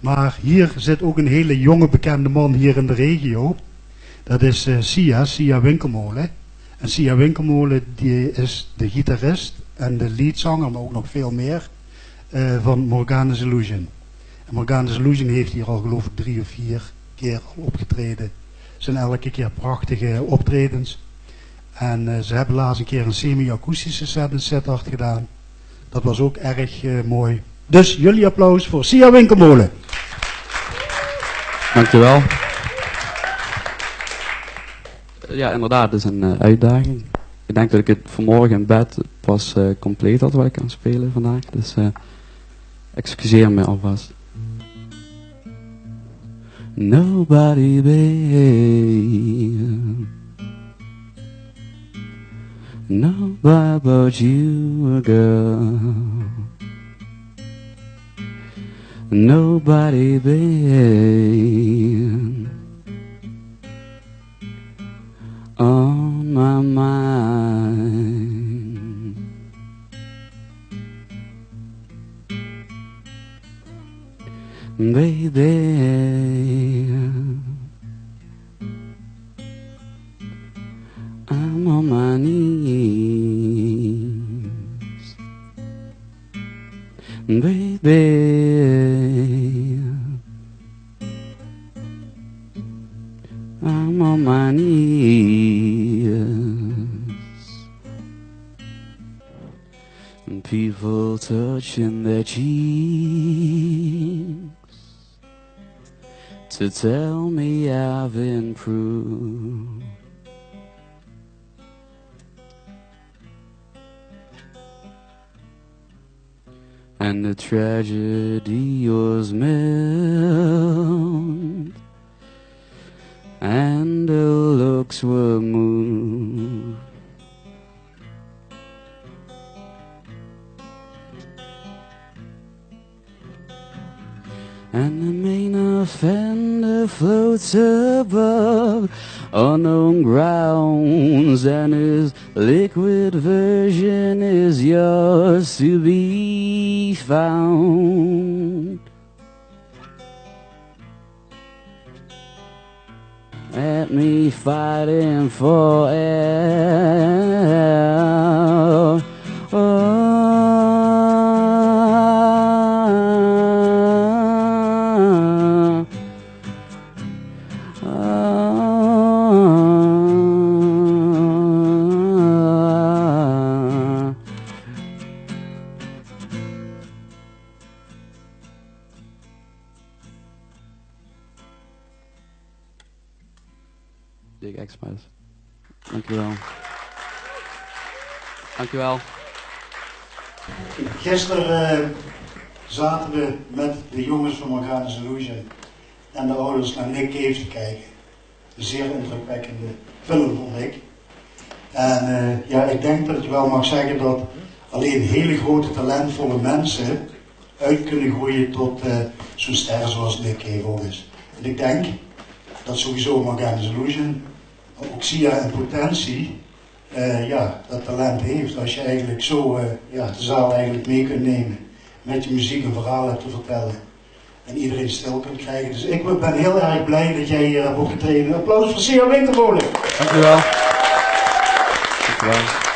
Maar hier zit ook een hele jonge bekende man hier in de regio. Dat is eh, Sia, Sia Winkelmolen. En Sia Winkelmolen die is de gitarist en de leadzanger, maar ook nog veel meer, eh, van Morgana's Illusion. En Morgana's Illusion heeft hier al geloof ik drie of vier keer opgetreden. Het zijn elke keer prachtige optredens. En eh, ze hebben laatst een keer een semi-akoestische set in gedaan. Dat was ook erg mooi. Dus jullie applaus voor Sia Winkelmolen. Dankjewel. Ja, inderdaad, het is een eh, uitdaging. Ik denk dat ik het vanmorgen in bed pas eh, compleet had wat ik kan spelen vandaag. Dus eh, excuseer me alvast. Nobody, babe. Nobody but you, girl. Nobody, babe. On my mind. Baby, I'm on my knees. Baby, Knees. And people touching their cheeks to tell me I've improved. And the tragedy was meant moved. And the main offender floats above unknown grounds, and his liquid version is yours to be found. Me fighting for air. Big Xmas. Dankjewel. Dankjewel. Gisteren eh, zaten we met de jongens van Morgana's Illusion en de ouders naar Nick Cave te kijken. Een zeer indrukwekkende film vond ik. En eh, ja, ik denk dat je wel mag zeggen dat alleen hele grote talentvolle mensen uit kunnen groeien tot eh, zo'n ster zoals Nick Cave is. En ik denk dat sowieso Morgana's Illusion, ook Sia in potentie, eh, ja, dat talent heeft. Als je eigenlijk zo eh, ja, de zaal eigenlijk mee kunt nemen. Met je muziek een verhaal hebt te vertellen. En iedereen stil kunt krijgen. Dus ik ben heel erg blij dat jij hier hebt opgetreden. Applaus voor Sia Wintermolen. Dankjewel. Dankjewel.